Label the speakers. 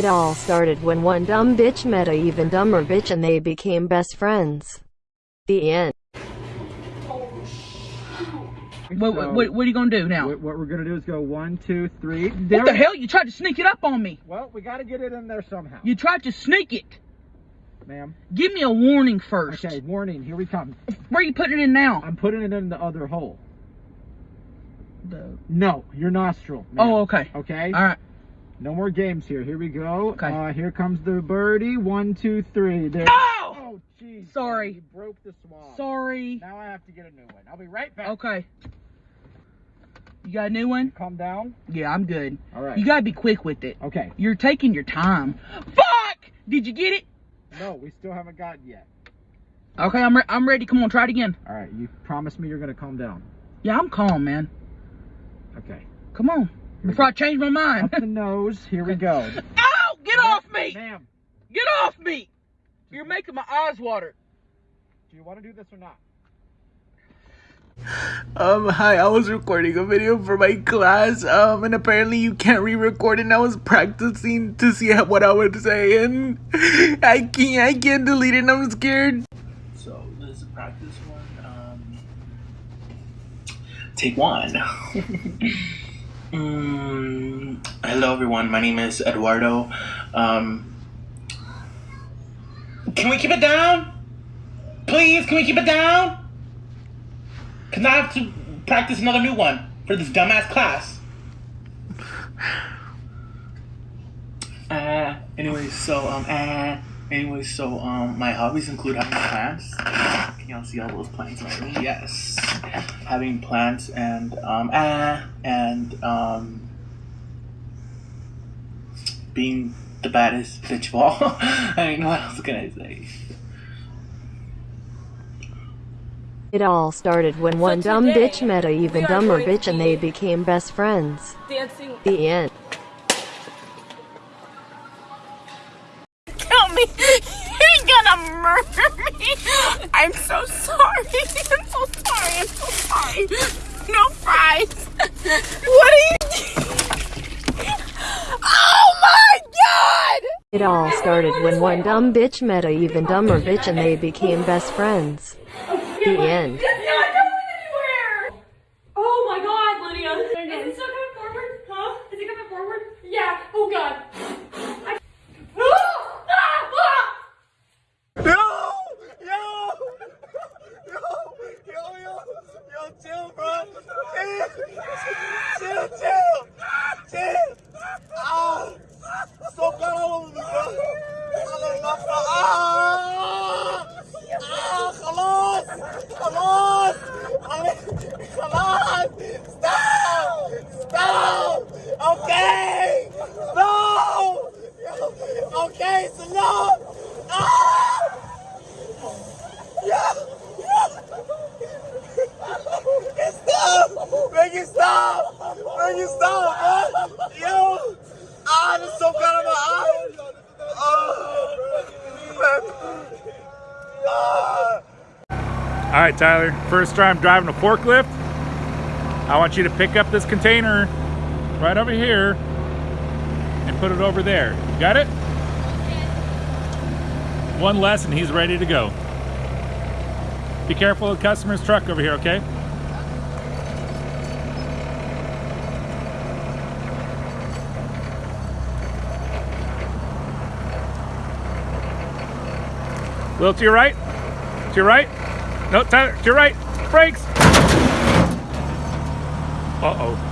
Speaker 1: It all started when one dumb bitch met a even dumber bitch and they became best friends. The end.
Speaker 2: What,
Speaker 3: So-
Speaker 2: what, what are you gonna do now?
Speaker 3: What, what we're gonna do is go one, two, three.
Speaker 2: What
Speaker 3: There-
Speaker 2: the hell? You tried to sneak it up on me.
Speaker 3: Well, we gotta get it in there somehow.
Speaker 2: You tried to sneak it.
Speaker 3: Ma'am.
Speaker 2: Give me a warning first.
Speaker 3: Okay, warning, here we come.
Speaker 2: Where are you putting it in now?
Speaker 3: I'm putting it in the other hole.
Speaker 2: The-
Speaker 3: No, your nostril.
Speaker 2: Oh, okay.
Speaker 3: Okay?
Speaker 2: All right.
Speaker 3: No more games here. Here we go.
Speaker 2: Okay.
Speaker 3: Uh, here comes the birdie. One, two, three. There. Oh, jeez.
Speaker 2: Sorry.
Speaker 3: You broke the swab.
Speaker 2: Sorry.
Speaker 3: Now I have to get a new one. I'll be right back.
Speaker 2: Okay. You got a new one?
Speaker 3: Calm down.
Speaker 2: Yeah, I'm good.
Speaker 3: All right.
Speaker 2: You gotta be quick with it.
Speaker 3: Okay.
Speaker 2: You're taking your time. Fuck! Did you get it?
Speaker 3: No, we still haven't gotten yet.
Speaker 2: Okay, I'm re- I'm ready. Come on, try it again.
Speaker 3: All right. You promised me you're gonna calm down.
Speaker 2: Yeah, I'm calm, man.
Speaker 3: Okay.
Speaker 2: Come on. Before I change my mind.
Speaker 3: Up the nose. Here we go.
Speaker 2: Ow! Get off me!
Speaker 3: Ma'am,
Speaker 2: Get off me! You're making my eyes water.
Speaker 3: do you want to do this or not?
Speaker 4: Um, hi, I was recording a video for my class, um, and apparently you can't re-record it, and I was practicing to see what I would say, and I can't, I can't delete it, and I'm scared. So, this is a practice one, um, take one. mm, hello everyone, my name is Eduardo, um, can we keep it down? Please, can we keep it down? Cause I have to practice another new one for this dumbass class. Uh, anyways, so um, uh, anyways, so um, my hobbies include having plants. Can y'all see all those plants around me? Yes, having plants and um, uh, and um, being the baddest bitch of all. I mean, what else can I say?
Speaker 1: It all started when one dumb
Speaker 5: today,
Speaker 1: bitch met a even dumber bitch and they became best friends.
Speaker 5: dancing.
Speaker 1: The end.
Speaker 5: You're gonna murder me! I'm so sorry. I'm so sorry. I'm so sorry. No fries. What are you doing? Oh my god!
Speaker 1: It all started when one dumb bitch met a even dumber bitch and they became best friends. The end.
Speaker 6: It
Speaker 4: stop! It stop, bro! Yo! Ah, there's some kind of my eye! Oh! Ah!
Speaker 7: All right, Tyler. First time driving a forklift. I want you to pick up this container right over here and put it over there. Got it? One less and he's ready to go. Be careful of the customer's truck over here, okay? A little to your right. To your right. No, Tyler, to your right. Brakes. Uh-oh.